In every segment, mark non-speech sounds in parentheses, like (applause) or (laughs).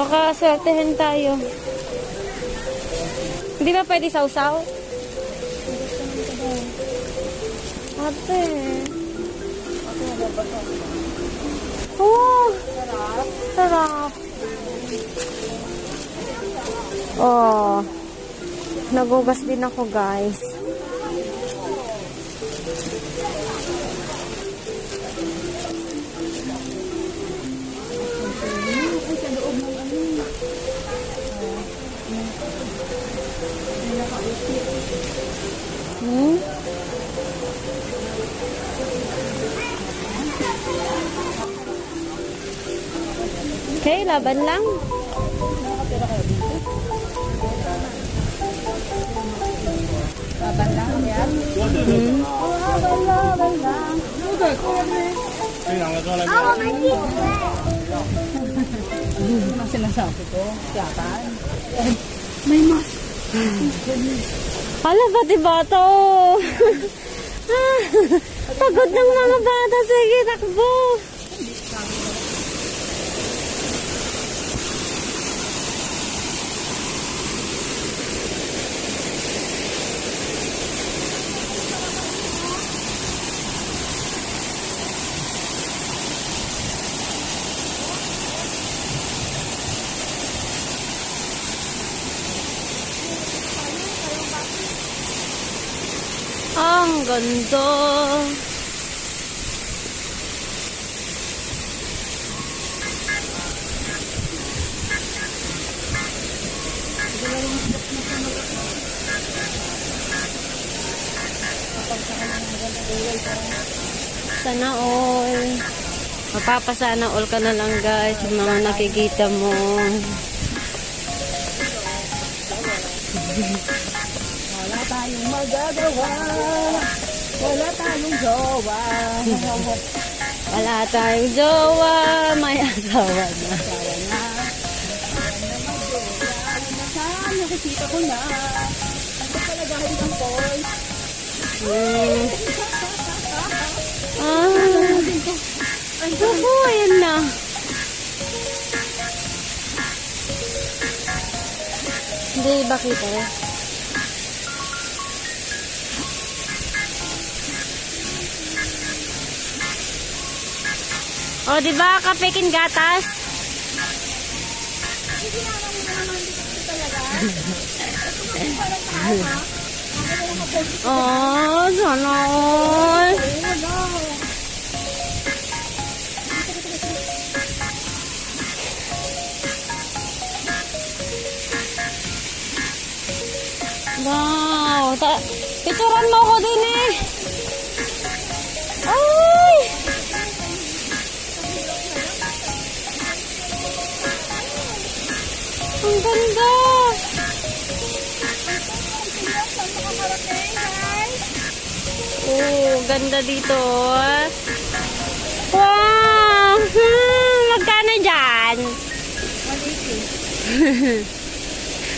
Baka swertehin tayo. Hindi ba pwede sausaw? Ate. Oh, sarap. Oh. Nagugas din ako, guys. Hmm? Okay, laban lang. Laban lang yan. Hmm? Laban, laban lang. Ano sinasabi ko? Yakan. May mas. Hala, pati bata oh. (laughs) Ah, Pagod ng mga bata. Sige, takbo. Ang ganda. Sana all. Mapapasana all ka na lang guys yung mga nakikita mo. (laughs) Tayong magagawa. Wala tayong jowa. Wala tayong jowa, may asawa na. Sawa na. Saan nakikita ko na? Ang kapalagahin ng boys. Hmm. Ah. Ako, ayan na. Hindi ba kita eh? O, di ba kapekin gatas? Oh, sana. Wow, ta picturean mo ko din eh. Ganda! Oh, ganda dito. ah. Wow! Hmm, magkano dyan? 180.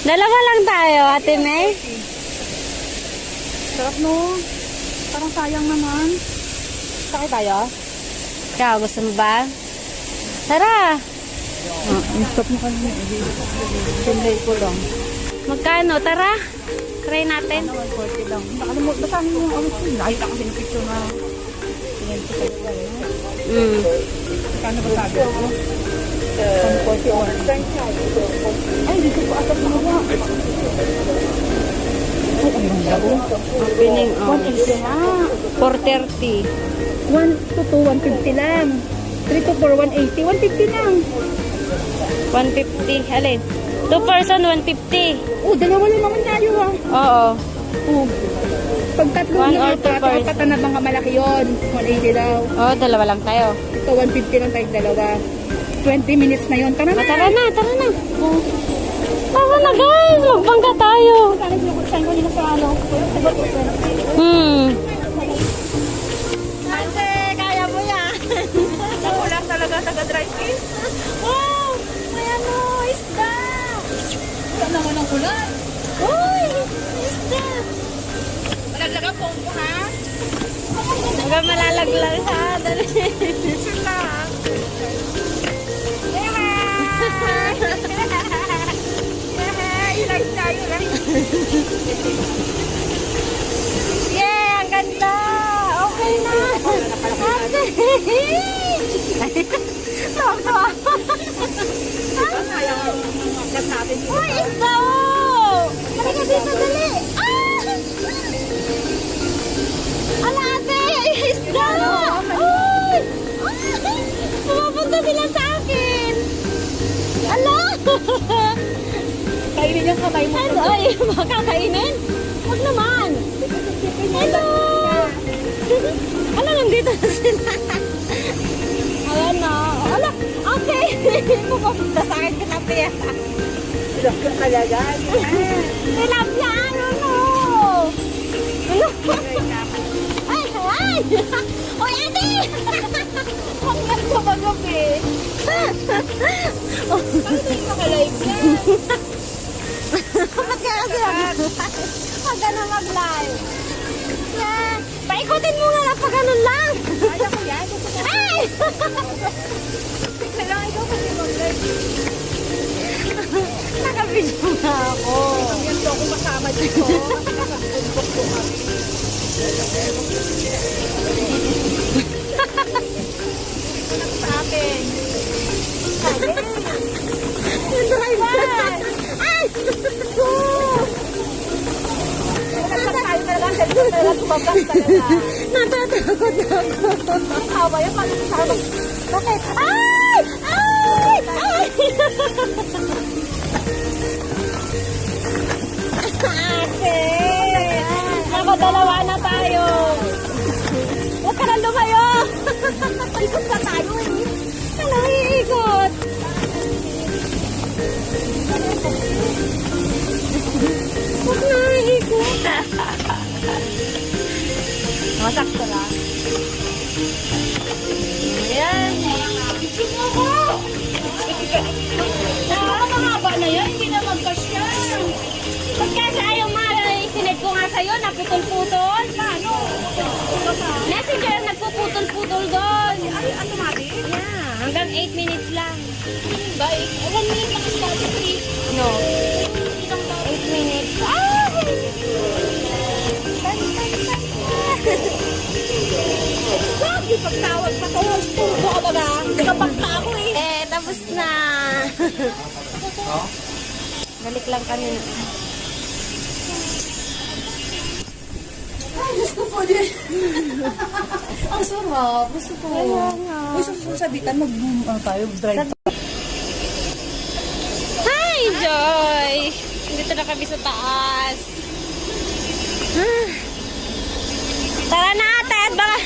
(laughs) Dalawa lang tayo, Ate May. Sarap no? Parang sayang naman. Sakay tayo? Ikaw, gusto mo ba? Tara! Ah, stop mo kami. Sunday ko lang. Magkano? Tara! Try natin. Ano, 140 lang. Nakalimutan, basahin mo yung awit ko. Nakita kasi ng picture na tingin ko sa iba. Mm. Kano ba sabi ko? 141. Ay, dito po ata gumawa. Ay, ang ganda ko. Opening oh. 180 nga. 430. 1 to 2, 150 lang. 3 to 4, 180. 150 lang. 150. Alin? Two person, 150. Oh, dalawa lang naman tayo ha. Oo. Oh. Pag tatlo One na or two ito, at person. apat na mga malaki yun. 180 daw. Oo, dalawa lang tayo. Ito, 150 lang tayo dalawa. 20 minutes na yun. Tara O, na. tara na, tara na. Tara na guys, magbangka tayo. Hmm. Ate, kaya mo yan. (laughs) Ako lang talaga taga-drive in. (laughs) Wow! Ano, isda. Wala naman ang kulan. Uy! Isda. Malaglag ang pompo ha? Hanggang malalaglag ha. Dali. Sila. Ilag tayo lang. Yeah, ang ganda. Okay na. Ate. Okay. Pumapunta sa akin katabi. Ilang ka talaga. Tilapia, ano no? Ano? Ay, ay! Oy, ate! Ang ganda magabi. Ano yung nakalive niya? Ba't ka kasi Pag ano mag-live? Yeah. Paikutin mo nga lang pag ganun lang. Ko yan. Ay! Kailangan ikaw kasi mag-live. Nakabidyo na ako. Yan to ako masama dito. Nakabundok ko kami. Lang sa akin. Yung talaga tumabas talaga. Natatakot ako. Ang hawa sa akin? Bakit? Ay! Nakadalawa na tayo. Huwag ka na lumayo. Ikot tayo eh. Ano, iikot? Huwag na, iikot. Lang. Hindi na magkasya. Pagkasa ayaw ma, sined ko nga sa'yo, naputol-putol. Paano? Messenger, nagpuputol-putol doon. Ay, automatic? Yeah, hanggang 8 minutes lang. Bye. One minute lang ang dati, please. No. 8 minutes. Ah! Sabi, (laughs) pagtawag pa kayo, stundo ka ba ba? Hindi ka pagta ako eh. Eh, tapos na. (laughs) Balik lang kami. Ay, Diyos ko po din. (laughs) Ang sarap. Gusto ko. Kaya nga. Uy, sasabitan, mag-boom ano tayo, drive. Hi, Joy! Dito na kami sa taas. Tara na, ate. At baka...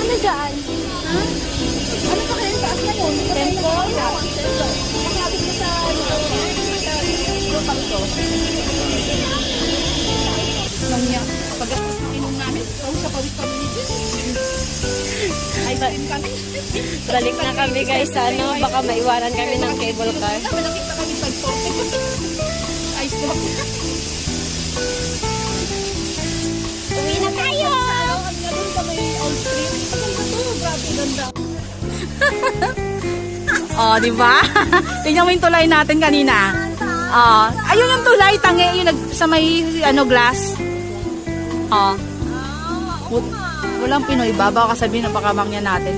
Ano dyan? Ano pa kaya Taas na yun. Tempo. Nakabit na sa lupang to. Lang niya. Pagastos na inom namin. Pawis sa pawis kami ni Ice cream kami. Balik na kami guys. Ano? Baka maiwanan kami ng cable car. Malakita kami pag Ice cream. Uwi na tayo! Ang ganun pa may ice cream. Ang ganda to. Grabe ganda. (laughs) oh, di ba? (laughs) Tingnan mo yung tulay natin kanina. Oh, ayun yung tulay, tangi, yung nag, sa may ano, glass. Oh. Wal- Walang Pinoy ba? Baka sabihin na baka mangyan natin.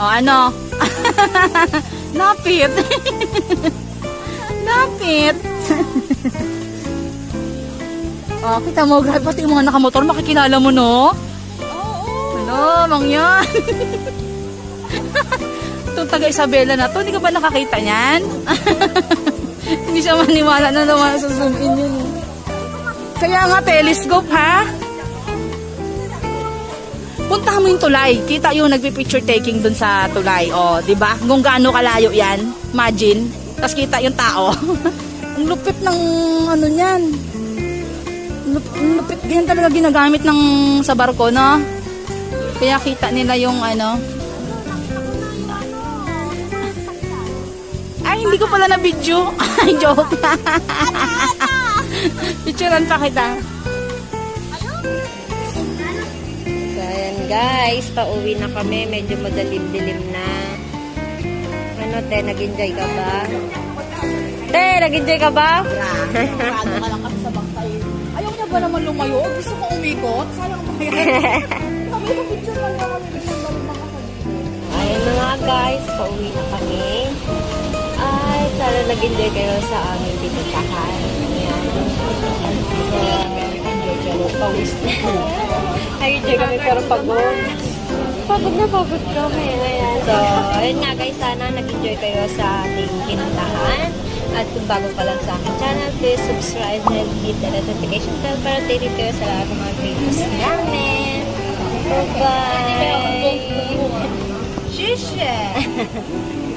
Oh, ano? (laughs) Napit. Napit. oh, kita mo, grabe pati yung mga nakamotor, makikilala mo, no? Ano, mangyan. Itong taga Isabela na to, hindi ka ba nakakita niyan? (laughs) hindi siya maniwala na naman sa zoom in yun. Kaya nga, telescope, ha? Puntahan mo yung tulay. Kita yung nagpi-picture taking dun sa tulay. O, di ba? Kung gaano kalayo yan. Imagine. Tapos kita yung tao. (laughs) Ang lupit ng ano niyan. Lup- lupit. Ganyan talaga ginagamit ng sa barko, no? Kaya kita nila yung ano. Hindi ko pala na video. (laughs) Ay, joke. (laughs) Picturean pa kita. So, ayan guys, pauwi na kami. Medyo madalim-dilim na. Ano, te, nag-enjoy ka ba? Te, nag-enjoy ka ba? Ano ka lang (laughs) kami sa bangkay. Ayaw niya ba naman lumayo? Gusto ko umikot? Sayang yan? Sabi ko, picture lang naman. Ayan na nga guys, pauwi na kami. Sana nag-enjoy kayo sa aming pinuntahan. Ayan. So, enjoy kayo. Pawis na. Ay, enjoy kami pero pagod. Pagod na pagod kami. Ayan. So, ayun nga guys, sana nag-enjoy kayo sa ating pinuntahan. At kung bago pa lang sa aking channel, please subscribe and hit the notification bell para updated kayo sa lahat ng mga videos namin. Bye-bye! Shishe! (laughs)